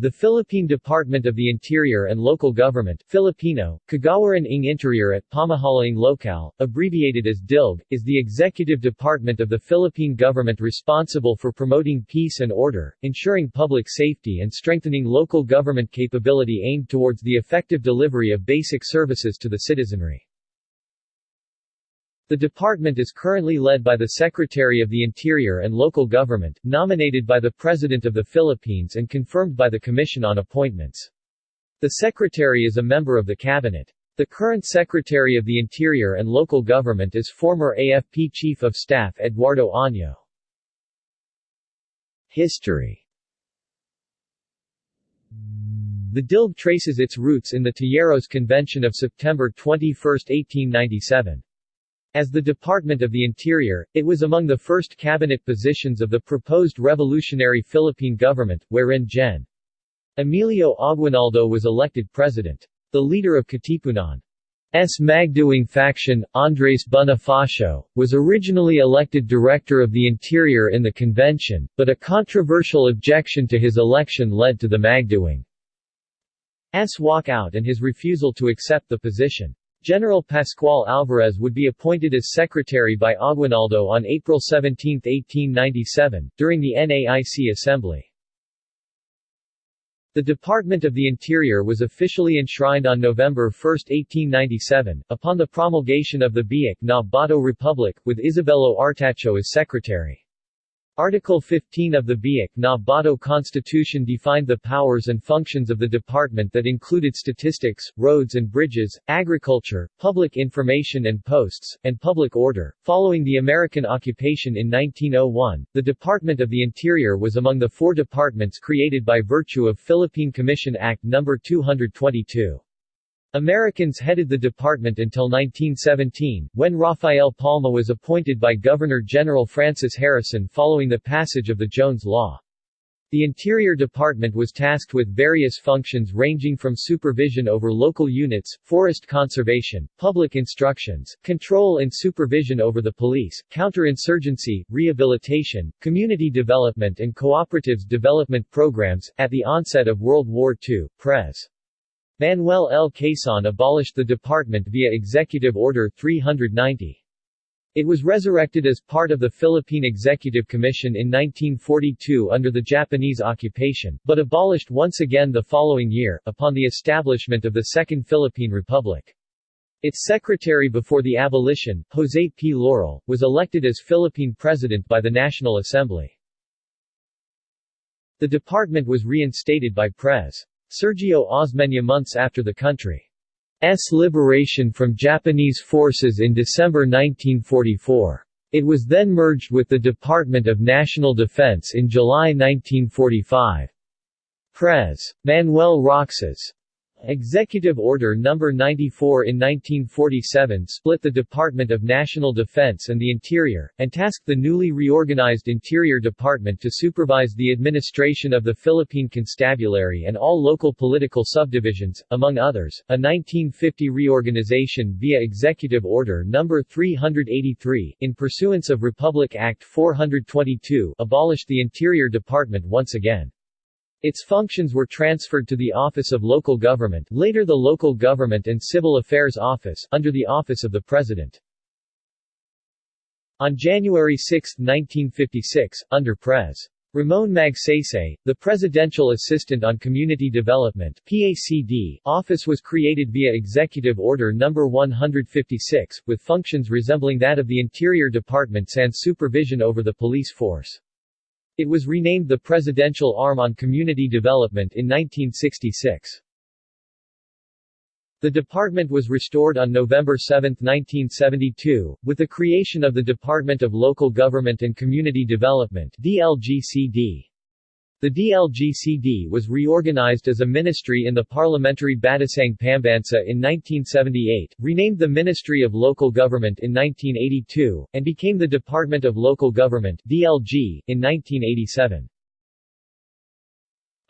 The Philippine Department of the Interior and Local Government Filipino, Kagawaran ng Interior at Pamahalaang Lokal, abbreviated as DILG, is the executive department of the Philippine government responsible for promoting peace and order, ensuring public safety and strengthening local government capability aimed towards the effective delivery of basic services to the citizenry. The department is currently led by the Secretary of the Interior and Local Government, nominated by the President of the Philippines and confirmed by the Commission on Appointments. The Secretary is a member of the Cabinet. The current Secretary of the Interior and Local Government is former AFP Chief of Staff Eduardo Año. History The DILG traces its roots in the Tejeros Convention of September 21, 1897. As the Department of the Interior, it was among the first cabinet positions of the proposed revolutionary Philippine government, wherein Gen. Emilio Aguinaldo was elected president. The leader of Katipunan's Magdiwang faction, Andres Bonifacio, was originally elected Director of the Interior in the convention, but a controversial objection to his election led to the Magdiwang's walkout and his refusal to accept the position. General Pascual Alvarez would be appointed as secretary by Aguinaldo on April 17, 1897, during the Naic Assembly. The Department of the Interior was officially enshrined on November 1, 1897, upon the promulgation of the Biak na Bato Republic, with Isabelo Artacho as secretary. Article 15 of the Biak na Bato Constitution defined the powers and functions of the department that included statistics, roads and bridges, agriculture, public information and posts, and public order. Following the American occupation in 1901, the Department of the Interior was among the four departments created by virtue of Philippine Commission Act No. 222. Americans headed the department until 1917, when Rafael Palma was appointed by Governor-General Francis Harrison following the passage of the Jones Law. The Interior Department was tasked with various functions ranging from supervision over local units, forest conservation, public instructions, control and supervision over the police, counterinsurgency, rehabilitation, community development and cooperatives development programs. At the onset of World War II, Pres. Manuel L. Quezon abolished the department via Executive Order 390. It was resurrected as part of the Philippine Executive Commission in 1942 under the Japanese occupation, but abolished once again the following year, upon the establishment of the Second Philippine Republic. Its secretary before the abolition, Jose P. Laurel, was elected as Philippine President by the National Assembly. The department was reinstated by Pres. Sergio Osmeña months after the country's liberation from Japanese forces in December 1944. It was then merged with the Department of National Defense in July 1945. Pres. Manuel Roxas Executive Order No. 94 in 1947 split the Department of National Defense and the Interior, and tasked the newly reorganized Interior Department to supervise the administration of the Philippine Constabulary and all local political subdivisions, among others. A 1950 reorganization via Executive Order No. 383, in pursuance of Republic Act 422, abolished the Interior Department once again. Its functions were transferred to the Office of Local Government later the Local Government and Civil Affairs Office, under the Office of the President. On January 6, 1956, under Pres. Ramon Magsaysay, the Presidential Assistant on Community Development PACD, office was created via Executive Order No. 156, with functions resembling that of the Interior Department sans supervision over the police force. It was renamed the Presidential Arm on Community Development in 1966. The department was restored on November 7, 1972, with the creation of the Department of Local Government and Community Development DLGCD. The DLGCD was reorganized as a ministry in the parliamentary Batasang Pambansa in 1978, renamed the Ministry of Local Government in 1982, and became the Department of Local Government DLG, in 1987.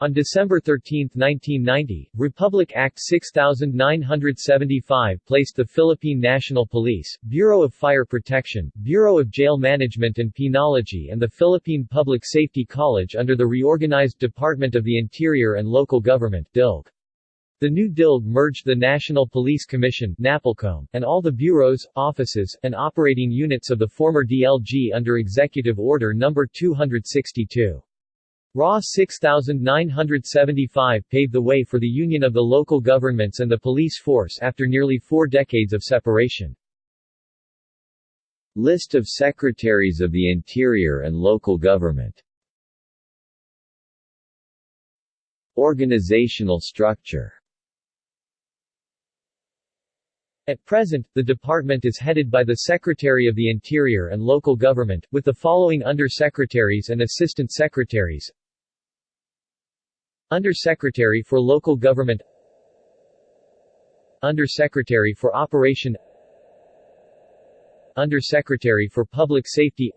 On December 13, 1990, Republic Act 6975 placed the Philippine National Police, Bureau of Fire Protection, Bureau of Jail Management and Penology and the Philippine Public Safety College under the reorganized Department of the Interior and Local Government DILG. The new DILG merged the National Police Commission NAPOLCOM, and all the bureaus, offices, and operating units of the former DLG under Executive Order No. 262. RA 6975 paved the way for the union of the local governments and the police force after nearly four decades of separation. List of Secretaries of the Interior and Local Government. Organizational structure. At present, the department is headed by the Secretary of the Interior and Local Government, with the following Under-Secretaries and Assistant Secretaries Under-Secretary for Local Government. Under-Secretary for Operation. Under-Secretary for Public Safety.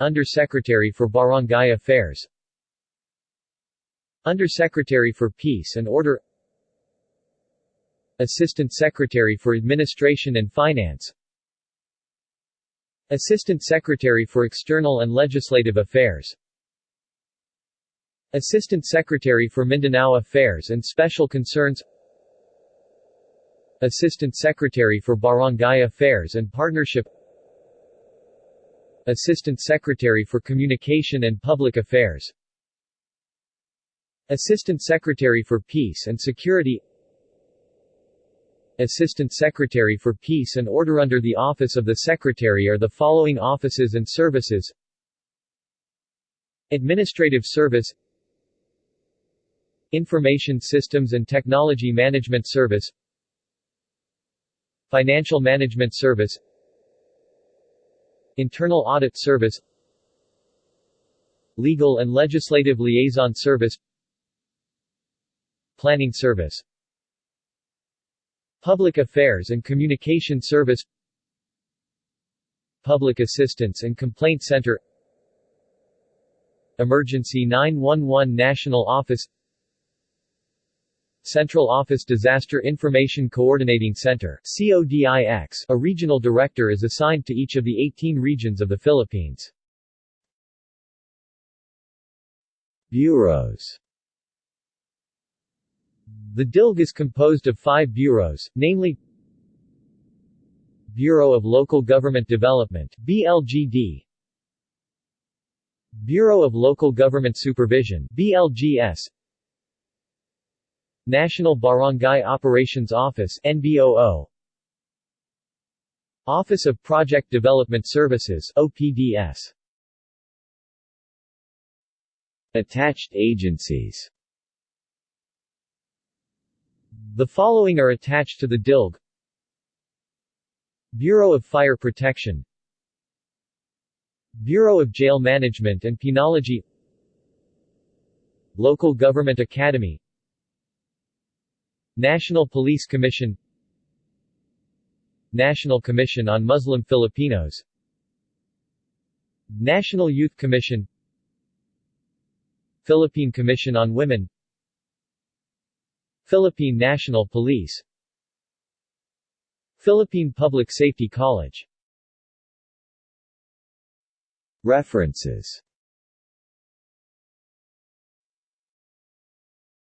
Under-Secretary for Barangay Affairs. Under-Secretary for Peace and Order. Assistant Secretary for Administration and Finance. Assistant Secretary for External and Legislative Affairs Assistant Secretary for Mindanao Affairs and Special Concerns Assistant Secretary for Barangay Affairs and Partnership Assistant Secretary for Communication and Public Affairs Assistant Secretary for Peace and Security Assistant Secretary for Peace and Order Under the Office of the Secretary are the following offices and services. Administrative Service Information Systems and Technology Management Service Financial Management Service Internal Audit Service Legal and Legislative Liaison Service Planning Service Public Affairs and Communication Service Public Assistance and Complaint Center Emergency 911 National Office Central Office Disaster Information Coordinating Center a regional director is assigned to each of the 18 regions of the Philippines. Bureaus The DILG is composed of five bureaus, namely Bureau of Local Government Development BLGD Bureau of Local Government Supervision BLGS National Barangay Operations Office NBOO Office of Project Development Services OPDS Attached agencies. The following are attached to the DILG Bureau of Fire Protection. Bureau of Jail Management and Penology. Local Government Academy National Police Commission. National Commission on Muslim Filipinos. National Youth Commission. Philippine Commission on Women. Philippine National Police. Philippine Public Safety College. References